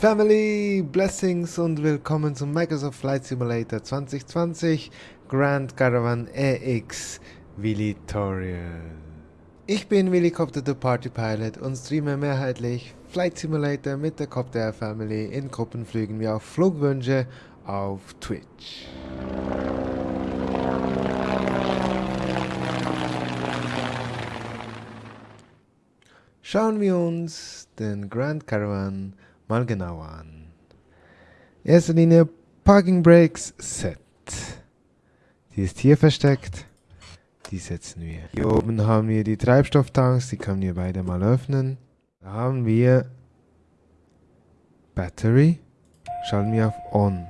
Family, Blessings und willkommen zum Microsoft Flight Simulator 2020 Grand Caravan EX Tutorial. Ich bin Willicopter, der Party Pilot und streame mehrheitlich Flight Simulator mit der Copter Air Family in Gruppenflügen wie auch Flugwünsche auf Twitch. Schauen wir uns den Grand Caravan mal genauer an. Erste Linie Parking Brakes Set. Die ist hier versteckt. Die setzen wir. Hier oben haben wir die Treibstofftanks, die können wir beide mal öffnen. Da haben wir Battery. Schalten wir auf On.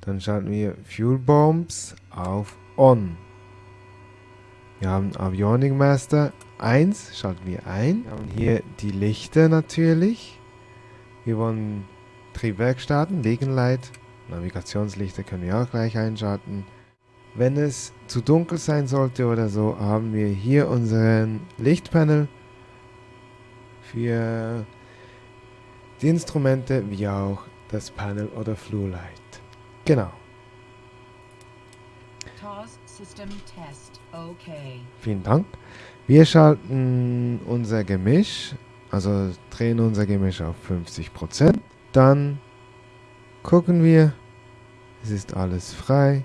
Dann schalten wir Fuel Bombs auf On. Wir haben Avionic Master 1, schalten wir ein. Wir haben hier die Lichter natürlich. Wir wollen Triebwerk starten, Wegenleit. Navigationslichter können wir auch gleich einschalten. Wenn es zu dunkel sein sollte oder so, haben wir hier unseren Lichtpanel für die Instrumente wie auch das Panel oder Flue Light. Genau. Vielen Dank. Wir schalten unser Gemisch, also drehen unser Gemisch auf 50%. Dann gucken wir, es ist alles frei.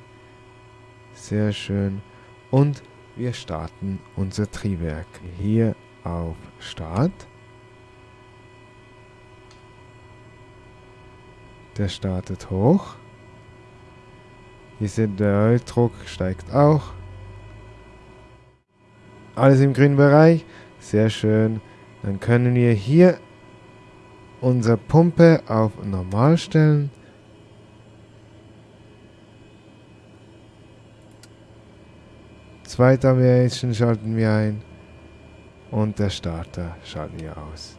Sehr schön. Und wir starten unser Triebwerk. Hier auf Start. Der startet hoch. Ihr seht, der Öldruck steigt auch. Alles im grünen Bereich. Sehr schön. Dann können wir hier unsere Pumpe auf normal stellen. Zweite Variation schalten wir ein. Und der Starter schalten wir aus.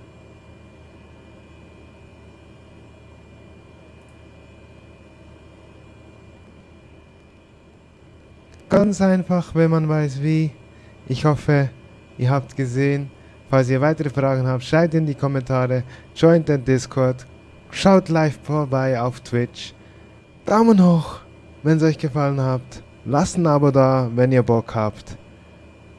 Ganz einfach, wenn man weiß wie. Ich hoffe, ihr habt gesehen. Falls ihr weitere Fragen habt, schreibt in die Kommentare, joint den Discord, schaut live vorbei auf Twitch. Daumen hoch, wenn es euch gefallen hat. Lasst ein Abo da, wenn ihr Bock habt.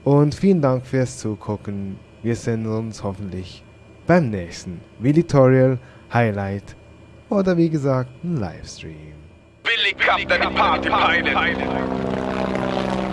Und vielen Dank fürs Zugucken. Wir sehen uns hoffentlich beim nächsten Tutorial Highlight oder wie gesagt ein Livestream. Billy Captain Party Pilot. Thank you.